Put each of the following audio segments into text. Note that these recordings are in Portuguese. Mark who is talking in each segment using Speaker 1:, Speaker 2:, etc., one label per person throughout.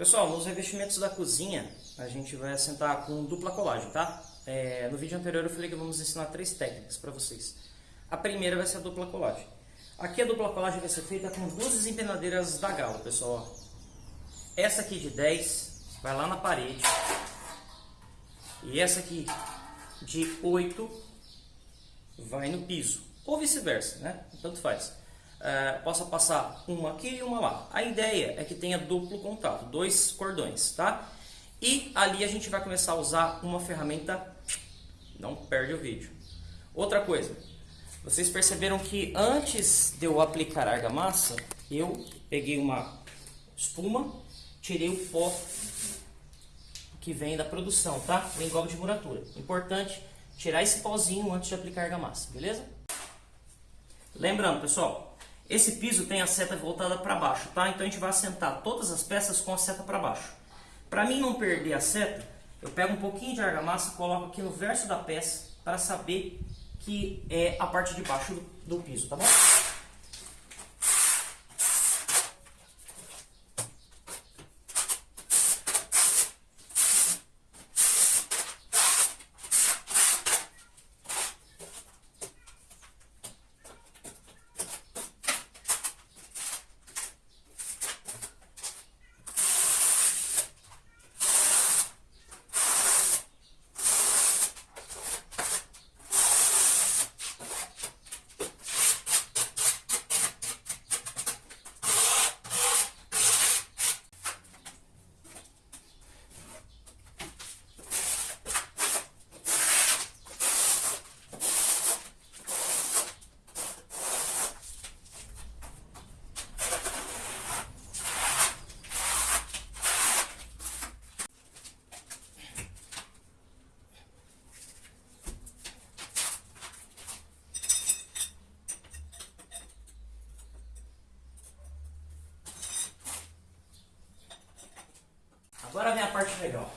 Speaker 1: Pessoal, nos revestimentos da cozinha, a gente vai assentar com dupla colagem, tá? É, no vídeo anterior eu falei que vamos ensinar três técnicas para vocês. A primeira vai ser a dupla colagem. Aqui a dupla colagem vai ser feita com duas desempenadeiras da Galo, pessoal. Essa aqui de 10 vai lá na parede. E essa aqui de 8 vai no piso. Ou vice-versa, né? Tanto faz é, possa passar uma aqui e uma lá. A ideia é que tenha duplo contato, dois cordões, tá? E ali a gente vai começar a usar uma ferramenta, não perde o vídeo. Outra coisa, vocês perceberam que antes de eu aplicar argamassa, eu peguei uma espuma, tirei o pó que vem da produção, tá? O engolve de muratura. Importante tirar esse pozinho antes de aplicar argamassa, beleza? Lembrando, pessoal, esse piso tem a seta voltada para baixo, tá? Então a gente vai assentar todas as peças com a seta para baixo. Para mim não perder a seta, eu pego um pouquinho de argamassa, coloco aqui no verso da peça para saber que é a parte de baixo do, do piso, tá bom? Agora vem a parte legal.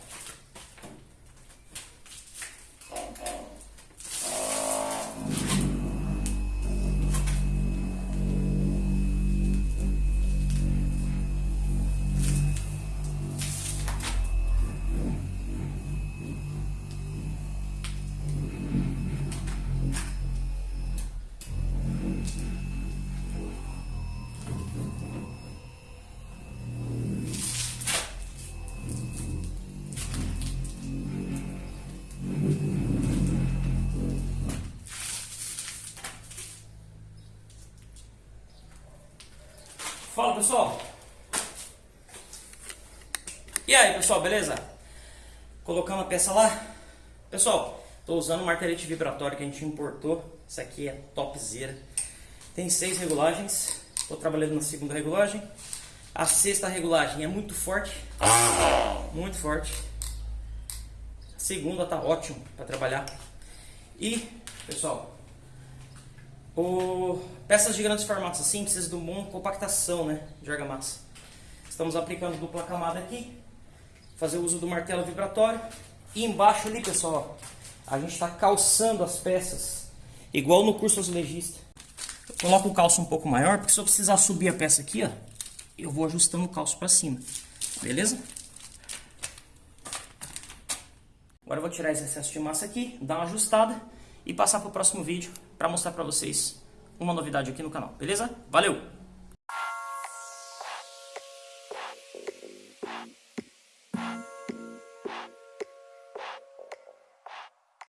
Speaker 1: Fala pessoal! E aí pessoal, beleza? Colocando a peça lá. Pessoal, estou usando o martelete vibratório que a gente importou. Isso aqui é topzera. Tem seis regulagens. Estou trabalhando na segunda regulagem. A sexta regulagem é muito forte. Muito forte. A segunda tá ótimo para trabalhar. E, pessoal, o... Peças de grandes formatos assim precisam de uma compactação né, de argamassa. Estamos aplicando dupla camada aqui. Fazer uso do martelo vibratório. E embaixo ali, pessoal, a gente está calçando as peças. Igual no curso azulejista. Eu coloco o calço um pouco maior, porque se eu precisar subir a peça aqui, ó, eu vou ajustando o calço para cima. Beleza? Agora eu vou tirar esse excesso de massa aqui, dar uma ajustada e passar para o próximo vídeo para mostrar para vocês uma novidade aqui no canal, beleza? Valeu!